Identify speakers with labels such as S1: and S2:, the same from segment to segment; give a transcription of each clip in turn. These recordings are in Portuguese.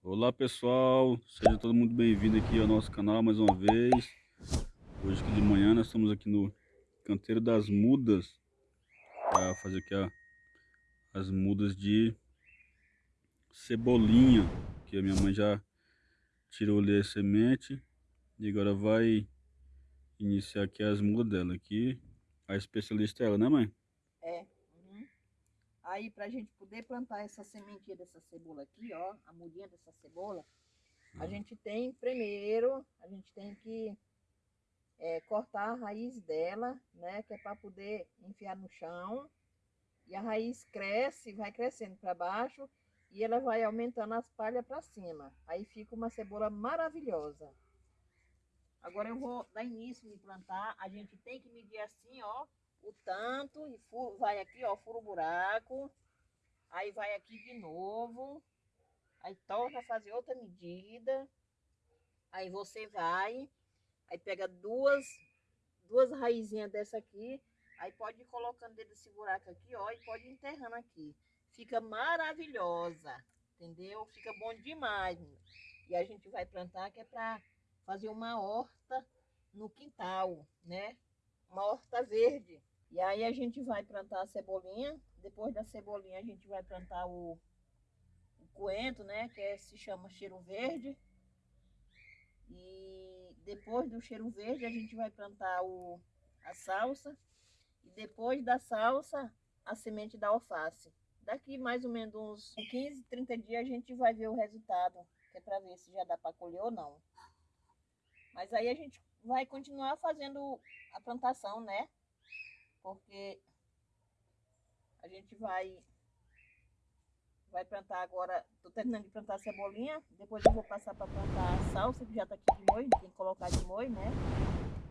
S1: Olá pessoal, seja todo mundo bem-vindo aqui ao nosso canal mais uma vez. Hoje aqui de manhã nós estamos aqui no canteiro das mudas para fazer aqui a, as mudas de cebolinha que a minha mãe já tirou ali a semente e agora vai iniciar aqui as mudas dela aqui. A especialista é ela, né mãe?
S2: Aí pra gente poder plantar essa sementinha dessa cebola aqui, ó, a mudinha dessa cebola, uhum. a gente tem primeiro, a gente tem que é, cortar a raiz dela, né, que é para poder enfiar no chão. E a raiz cresce, vai crescendo para baixo e ela vai aumentando as palhas para cima. Aí fica uma cebola maravilhosa. Agora eu vou dar início de plantar. A gente tem que medir assim, ó, o tanto e furo, vai aqui, ó, fura o buraco. Aí vai aqui de novo. Aí torna a fazer outra medida. Aí você vai, aí pega duas, duas raizinhas dessa aqui. Aí pode ir colocando dentro desse buraco aqui, ó, e pode ir enterrando aqui. Fica maravilhosa, entendeu? Fica bom demais. E a gente vai plantar que é para fazer uma horta no quintal, né? Uma horta verde. E aí a gente vai plantar a cebolinha. Depois da cebolinha a gente vai plantar o, o coentro, né? Que é, se chama cheiro verde. E depois do cheiro verde a gente vai plantar o, a salsa. E depois da salsa, a semente da alface. Daqui mais ou menos uns 15, 30 dias a gente vai ver o resultado. Que é para ver se já dá para colher ou não. Mas aí a gente vai continuar fazendo a plantação, né? Porque a gente vai vai plantar agora, tô terminando de plantar a cebolinha, depois eu vou passar para plantar a salsa, que já tá aqui de moio, tem que colocar de moio, né?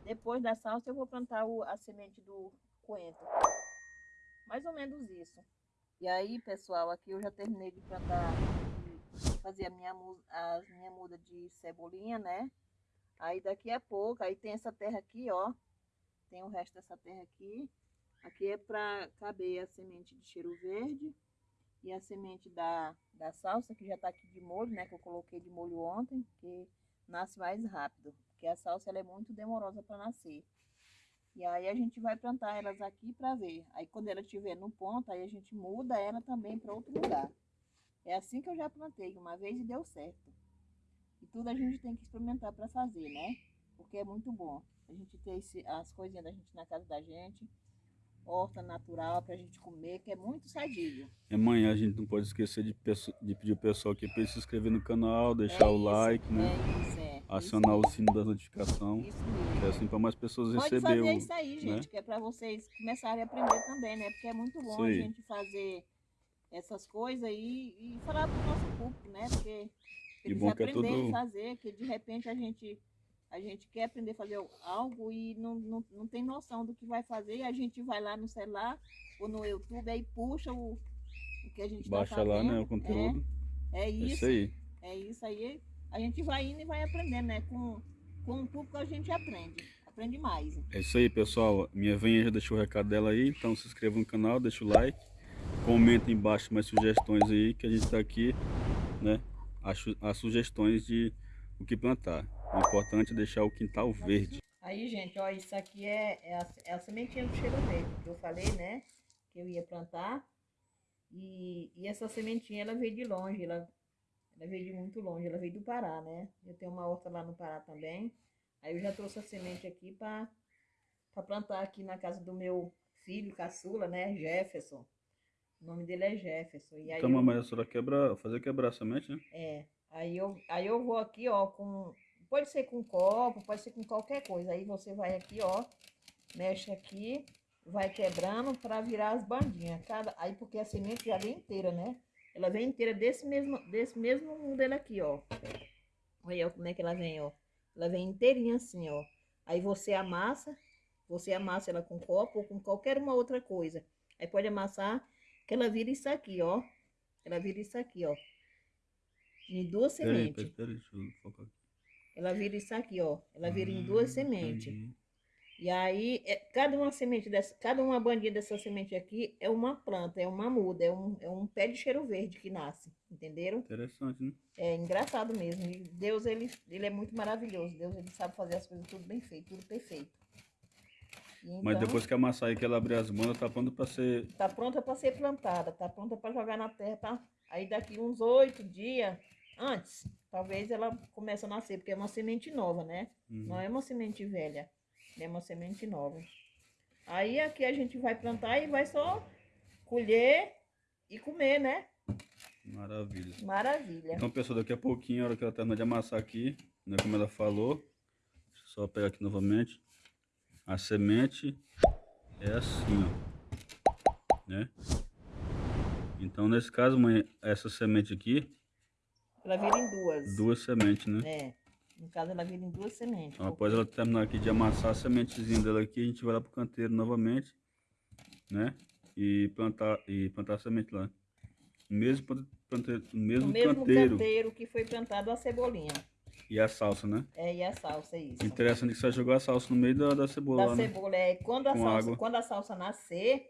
S2: Depois da salsa eu vou plantar o, a semente do coentro. Mais ou menos isso. E aí, pessoal, aqui eu já terminei de plantar, de fazer a minha, a minha muda de cebolinha, né? Aí daqui a pouco, aí tem essa terra aqui, ó. Tem o resto dessa terra aqui. Aqui é para caber a semente de cheiro verde e a semente da, da salsa, que já está aqui de molho, né? Que eu coloquei de molho ontem, que nasce mais rápido. Porque a salsa ela é muito demorosa para nascer. E aí a gente vai plantar elas aqui para ver. Aí quando ela estiver no ponto, aí a gente muda ela também para outro lugar. É assim que eu já plantei uma vez e deu certo. E tudo a gente tem que experimentar para fazer, né? Porque é muito bom. A gente ter esse, as coisinhas da gente na casa da gente horta natural para a gente comer, que é muito sadio.
S1: Amanhã a gente não pode esquecer de, de pedir o pessoal aqui para se inscrever no canal, deixar é o like, né?
S2: É isso, é.
S1: Acionar isso o sino das notificações. Isso mesmo. Que é assim para mais pessoas
S2: pode
S1: receber
S2: fazer
S1: o,
S2: isso aí, né? gente, né? que é para vocês começarem a aprender também, né? Porque é muito bom a gente fazer essas coisas aí e falar para o nosso público, né? Porque eles
S1: é aprenderem é tudo...
S2: a fazer, que de repente a gente a gente quer aprender a fazer algo e não, não, não tem noção do que vai fazer, e a gente vai lá no celular ou no YouTube, aí puxa o, o que a gente
S1: tá
S2: Baixa tá lá,
S1: né, o conteúdo.
S2: É, é isso, é isso aí. É isso aí. A gente vai indo e vai aprendendo, né? Com, com o público a gente aprende, aprende mais.
S1: É isso aí, pessoal. Minha venha já deixou o recado dela aí, então se inscreva no canal, deixa o like, comenta embaixo mais sugestões aí, que a gente está aqui, né? As, as sugestões de o que plantar. O importante é deixar o quintal verde.
S2: Aí, gente, ó, isso aqui é, é, a, é a sementinha do cheiro verde, que eu falei, né? Que eu ia plantar. E, e essa sementinha, ela veio de longe, ela, ela veio de muito longe, ela veio do Pará, né? Eu tenho uma horta lá no Pará também. Aí eu já trouxe a semente aqui para plantar aqui na casa do meu filho, caçula, né? Jefferson. O nome dele é Jefferson. E aí
S1: então, eu... mamãe, a senhora quebra, fazer quebrar a semente, né?
S2: É. Aí eu, aí eu vou aqui, ó, com Pode ser com copo, pode ser com qualquer coisa. Aí você vai aqui, ó, mexe aqui, vai quebrando para virar as bandinhas. Cada, aí porque a semente já vem inteira, né? Ela vem inteira desse mesmo, desse mesmo modelo aqui, ó. Olha como é que ela vem, ó. Ela vem inteirinha assim, ó. Aí você amassa, você amassa ela com copo ou com qualquer uma outra coisa. Aí pode amassar que ela vira isso aqui, ó. Ela vira isso aqui, ó. De duas sementes.
S1: Peraí, peraí, deixa eu focar aqui.
S2: Ela vira isso aqui, ó. Ela vira em duas sementes. E aí, é, cada uma semente dessa, cada uma bandinha dessa semente aqui é uma planta, é uma muda, é um, é um pé de cheiro verde que nasce, entenderam?
S1: Interessante, né?
S2: É engraçado mesmo. E Deus, ele, ele é muito maravilhoso. Deus, ele sabe fazer as coisas tudo bem feito, tudo perfeito. E
S1: Mas
S2: então,
S1: depois que amassar aí, que ela abrir as bandas, tá pronto para ser...
S2: Tá pronta para ser plantada, tá pronta para jogar na terra, tá? Aí daqui uns oito dias antes, talvez ela comece a nascer, porque é uma semente nova, né?
S1: Uhum.
S2: Não é uma semente velha, é uma semente nova. Aí aqui a gente vai plantar e vai só colher e comer, né?
S1: Maravilha.
S2: Maravilha.
S1: Então, pessoal, daqui a pouquinho, a hora que ela terminar de amassar aqui, né, como ela falou, deixa eu só pegar aqui novamente, a semente é assim, ó, né? Então, nesse caso, mãe, essa semente aqui,
S2: Ela vira em duas.
S1: duas sementes, né?
S2: É. No caso, ela vira em duas sementes.
S1: Então, após ela terminar aqui de amassar a sementezinha dela aqui, a gente vai lá pro canteiro novamente, né? E plantar, e plantar a semente lá. No mesmo, planteiro, no
S2: No
S1: mesmo,
S2: mesmo
S1: canteiro.
S2: canteiro que foi plantado a cebolinha.
S1: E a salsa, né?
S2: É, e a salsa, é isso.
S1: Interessante que você jogou a salsa no meio da, da cebola
S2: da
S1: lá, né?
S2: cebola. É, quando a,
S1: Com
S2: salsa,
S1: água.
S2: quando a salsa nascer,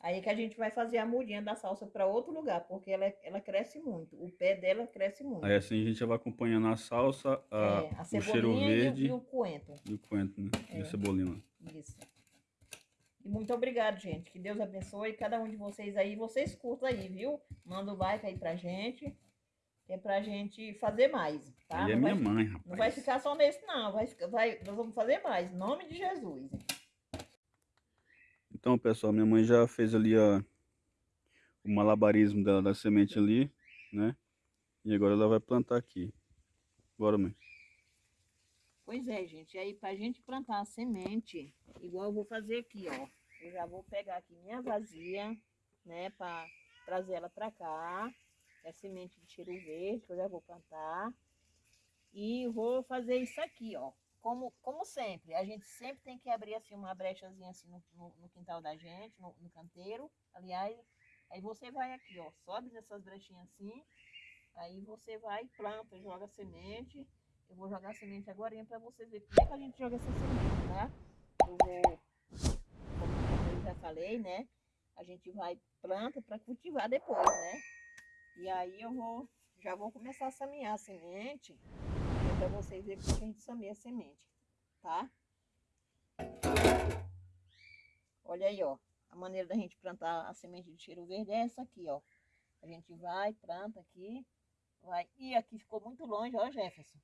S2: aí que a gente vai fazer a mudinha da salsa para outro lugar, porque ela, é- ela cresce muito. O pé dela cresce muito.
S1: Aí assim a gente vai acompanhando a salsa, a,
S2: É, a
S1: o cheiro
S2: cebolinha e o-
S1: verde
S2: e o coentro.
S1: e o coentro, né? E
S2: É.
S1: a cebolinha lá.
S2: Isso. E muito obrigado, gente. Que Deus abençoe cada um de vocês aí. Vocês curtam aí, viu? Manda o like aí pra gente. É pra gente fazer mais, tá?
S1: Aí é
S2: não,
S1: minha
S2: vai,
S1: mãe, rapaz.
S2: não vai ficar só nesse, não. Vai, vai, nós vamos fazer mais. Em nome de Jesus.
S1: Então, pessoal, minha mãe já fez ali a, o malabarismo dela da semente ali, né? E agora ela vai plantar aqui. Bora, mãe.
S2: Pois é, gente. Aí, pra gente plantar a semente, igual eu vou fazer aqui, ó. Eu já vou pegar aqui minha vazia, né? Pra trazer ela pra cá. É semente de cheiro verde, que eu já vou plantar. E vou fazer isso aqui, ó. Como, como sempre, a gente sempre tem que abrir assim uma brechazinha assim no, no, no quintal da gente, no, no canteiro. Aliás, aí você vai aqui, ó. Sobe nessas brechinhas assim. Aí você vai, planta, joga semente. Eu vou jogar semente agora para vocês verem como é que a gente joga essa semente, tá? Eu vou, como eu já falei, né? A gente vai planta para cultivar depois, né? E aí eu vou, já vou começar a semear a semente para vocês verem como que a gente semeia a semente, tá? Olha aí, ó. A maneira da gente plantar a semente de cheiro verde é essa aqui, ó. A gente vai, planta aqui, vai. E aqui ficou muito longe, ó, Jefferson.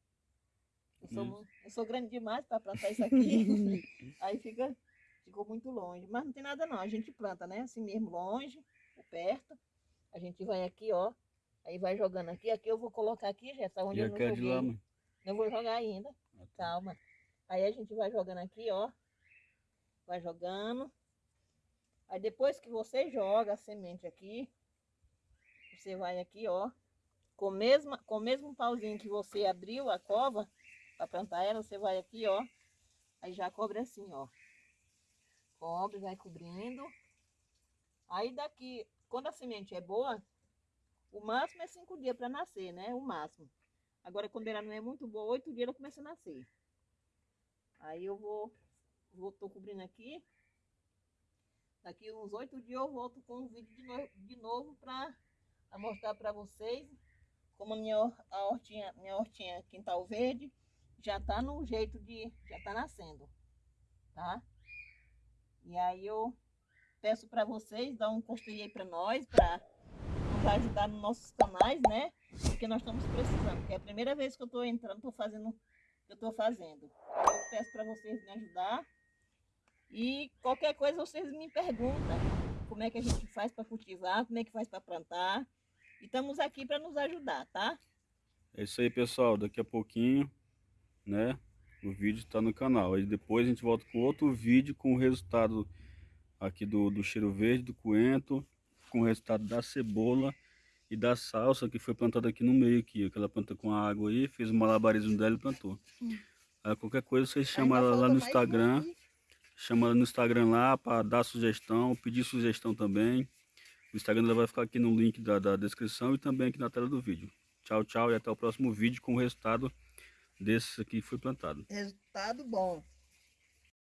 S2: Eu sou,
S1: Hum.
S2: eu sou grande demais para plantar isso aqui. Aí fica, ficou muito longe. Mas não tem nada não, a gente planta, né? Assim mesmo, longe, ou perto. A gente vai aqui, ó. Aí vai jogando aqui. Aqui eu vou colocar aqui, Jefferson, onde
S1: E
S2: eu não
S1: de
S2: joguei.
S1: mãe?
S2: Não vou jogar ainda. Calma. Aí a gente vai jogando aqui, ó. Vai jogando. Aí depois que você joga a semente aqui, você vai aqui, ó. Com, mesma, com o mesmo pauzinho que você abriu a cova para plantar ela, você vai aqui, ó. Aí já cobre assim, ó. Cobre, vai cobrindo. Aí daqui, quando a semente é boa, o máximo é cinco dias para nascer, né? O máximo. Agora, quando ela não é muito boa, oito dias ela começa a nascer. Aí eu vou, vou tô cobrindo aqui. Daqui uns oito dias eu volto com um vídeo de, no, de novo para mostrar para vocês como a minha, a hortinha, minha hortinha quintal verde já tá no jeito de, já tá nascendo, tá? E aí eu peço para vocês dar um curtir aí para nós, para ajudar nos nossos canais, né? Porque nós estamos precisando. Porque é a primeira vez que eu estou entrando, estou fazendo que eu estou fazendo. Eu peço para vocês me ajudar. E qualquer coisa vocês me perguntam como é que a gente faz para cultivar, como é que faz para plantar. E estamos aqui para nos ajudar, tá?
S1: É isso aí, pessoal. Daqui a pouquinho, né? O vídeo está no canal. Aí depois a gente volta com outro vídeo com o resultado aqui do, do cheiro verde, do coentro, com o resultado da cebola e da salsa que foi plantada aqui no meio aqui. Aquela planta com a água aí, fez o malabarismo dela e plantou.
S2: Hum.
S1: Aí qualquer coisa vocês chamam
S2: Ainda
S1: ela lá no Instagram. Chama ela no Instagram lá para dar sugestão, pedir sugestão também. O Instagram dela vai ficar aqui no link da, da descrição e também aqui na tela do vídeo. Tchau, tchau e até o próximo vídeo com o resultado desse aqui que foi plantado.
S2: Resultado bom.